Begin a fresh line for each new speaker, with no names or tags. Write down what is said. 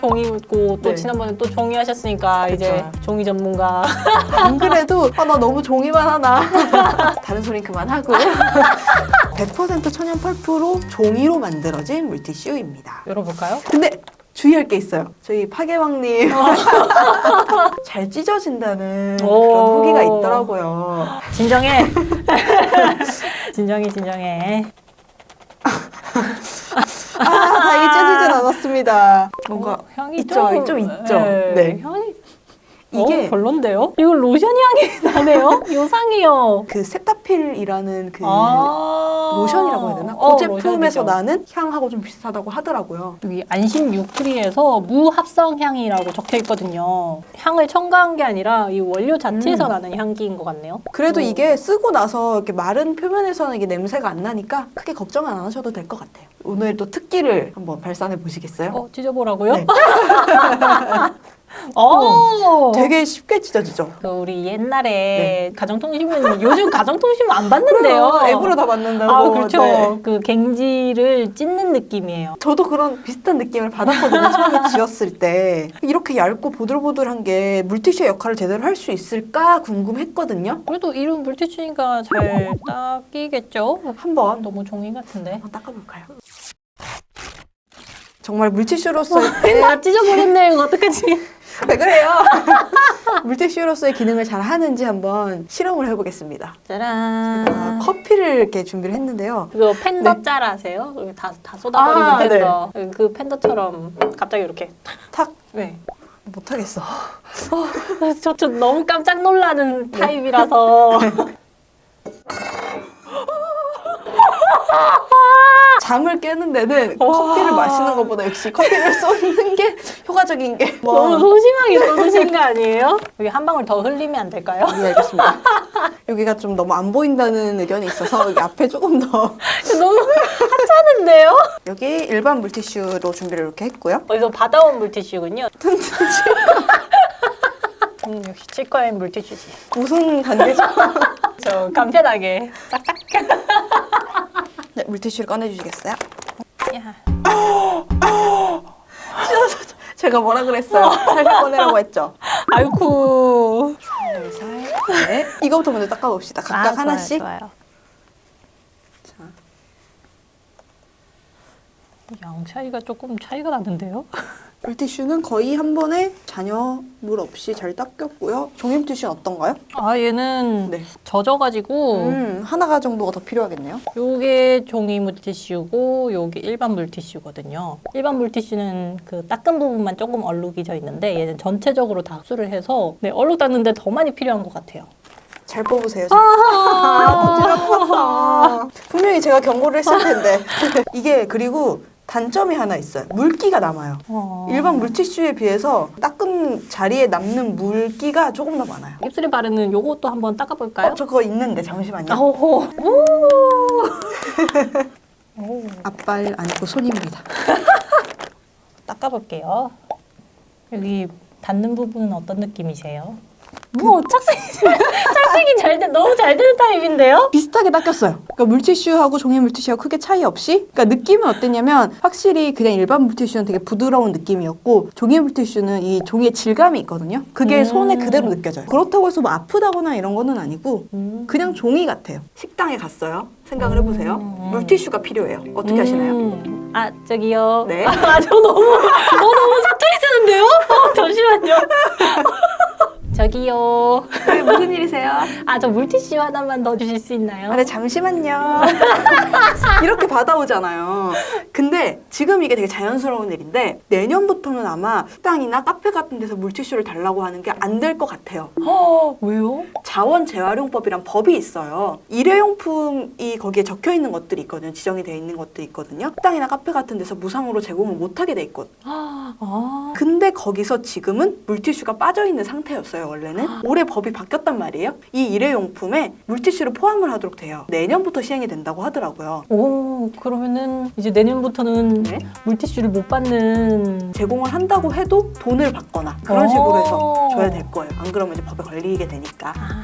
종이고 또
네.
지난번에 또 종이 하셨으니까 이제
그쵸.
종이 전문가.
안 그래도 아, 나 너무 종이만 하나 다른 소린 그만하고 100% 천연 펄프로 종이로 만들어진 물티슈입니다
열어볼까요?
근데 주의할 게 있어요 저희 파괴왕님 잘 찢어진다는
오.
그런 후기가 있더라고요
진정해. 진정해, 진정해.
않았습니다 뭔가
어, 향이
있죠,
좀,
좀 있죠.
네.
네.
향이
이게
어, 별론데요? 이거 로션 향이 나네요. 요상이요.
그 세타필이라는 그
아
로션이라고 해야 되나? 그
어,
제품에서
로션이죠.
나는 향하고 좀 비슷하다고 하더라고요.
여기 안심 유크리에서 무합성 향이라고 적혀 있거든요. 향을 첨가한 게 아니라 이 원료 자체에서
음.
나는 향기인 것 같네요.
그래도
어.
이게 쓰고 나서 이렇게 마른 표면에서는 이게 냄새가 안 나니까 크게 걱정 안 하셔도 될 것 같아요. 오늘 또 특기를 한번 발산해 보시겠어요?
어, 찢어보라고요?
네.
어,
되게 쉽게 찢어지죠?
그 우리 옛날에 가정통신문 요즘 가정통신문 안 받는데요.
앱으로 다 만든다고.
아 그렇죠.
네.
그 갱지를 찢는 느낌이에요.
저도 그런 비슷한 느낌을 받았거든요. 처음에 지었을 때. 이렇게 얇고 보들보들한 게 물티슈의 역할을 제대로 할 수 있을까 궁금했거든요.
그래도 이름 물티슈니까 잘 닦이겠죠?
한번
너무 종이 같은데.
한번 닦아볼까요? 정말 물티슈로서의
아 찢어버렸네. 이거 어떡하지?
왜 그래요? 물티슈로서의 기능을 잘 하는지 한번 실험을 해보겠습니다.
짜란.
아, 커피를 이렇게 준비를 했는데요.
그거 팬더
네.
짤 아세요? 다, 다 쏟아버리는
아,
팬더. 그 팬더처럼 갑자기 이렇게.
탁
네.
못하겠어.
저, 저 너무 깜짝 놀라는 타입이라서.
잠을 깨는 데는
와.
커피를 마시는 것보다 역시 커피를 쏟는 게 효과적인 게.
너무 소심하게 써주신 거 아니에요? 여기 한 방울 더 흘리면 안 될까요?
네, 알겠습니다. 여기가 좀 너무 안 보인다는 의견이 있어서 여기 앞에 조금 더
너무 하찮은데요?
여기 일반 물티슈로 준비를 이렇게 했고요.
어디서 받아온 물티슈군요. 음, 역시 치과엔 물티슈지.
무슨 관계죠?
저 간편하게 싹싹.
네, 물티슈를 꺼내주시겠어요?
야.
제가 뭐라 그랬어요? 살살 꺼내라고 했죠?
아이쿠.
살살. 네. 이거부터 먼저 닦아봅시다. 각각
아, 좋아요,
하나씩.
좋아요.
자,
양 차이가 조금 차이가 나는데요?
물티슈는 거의 한 번에 잔여 물 없이 잘 닦였고요. 종이 물티슈는 어떤가요?
아 얘는
네.
젖어가지고
음, 하나가 정도가 더 필요하겠네요.
요게 종이 물티슈고 요게 일반 물티슈거든요. 일반 물티슈는 그 닦은 부분만 조금 얼룩이 져 있는데 얘는 전체적으로 다 흡수를 해서 네, 얼룩 닦는데 더 많이 필요한 것 같아요.
잘 뽑으세요. 아, 찔러봤어. 분명히 제가 경고를 했을 텐데. 이게 그리고 단점이 하나 있어요. 물기가 남아요.
어.
일반 물티슈에 비해서 닦은 자리에 남는 물기가 조금 더 많아요.
입술에 바르는 요것도 한번 닦아볼까요?
어, 저 그거 있는데 잠시만요.
아호. 오.
앞발 아니고 손입니다.
닦아볼게요. 여기 닿는 부분은 어떤 느낌이세요? 뭐 착색이 착색이 잘 돼, 너무 잘 되는 타입인데요?
비슷하게 닦였어요. 그러니까 물티슈하고 종이 물티슈하고 크게 차이 없이. 그러니까 느낌은 어땠냐면 확실히 그냥 일반 물티슈는 되게 부드러운 느낌이었고 종이 물티슈는 이 종이의 질감이 있거든요. 그게
음.
손에 그대로 느껴져요. 그렇다고 해서 뭐 아프다거나 이런 거는 아니고
음.
그냥 종이 같아요. 식당에 갔어요. 생각을 해보세요.
음.
물티슈가 필요해요. 어떻게 하시나요?
음. 아 저기요.
네.
아 저 너무 어 너무 사투리 쓰는데요? 어, 잠시만요. 저기요.
네, 무슨 일이세요?
아 저 물티슈 하나만 더 주실 수 있나요?
아, 네, 잠시만요. 이렇게 받아오잖아요. 근데 지금 이게 되게 자연스러운 일인데 내년부터는 아마 식당이나 카페 같은 데서 물티슈를 달라고 하는 게 안 될 것 같아요.
어, 왜요?
자원 재활용법이란 법이 있어요. 일회용품이 거기에 적혀 있는 것들이 있거든요. 지정이 되어 있는 것들이 있거든요. 식당이나 카페 같은 데서 무상으로 제공을 못 하게 돼 있거든요.
아, 아.
근데 거기서 지금은 물티슈가 빠져 있는 상태였어요. 원래는 올해 법이 바뀌었단 말이에요. 이 일회용품에 물티슈를 포함을 하도록 돼요. 내년부터 시행이 된다고 하더라고요.
오 그러면은 이제 내년부터는
네.
물티슈를 못 받는
제공을 한다고 해도 돈을 받거나 그런
오.
식으로 해서 줘야 될 거예요. 안 그러면 이제 법에 걸리게 되니까.
아,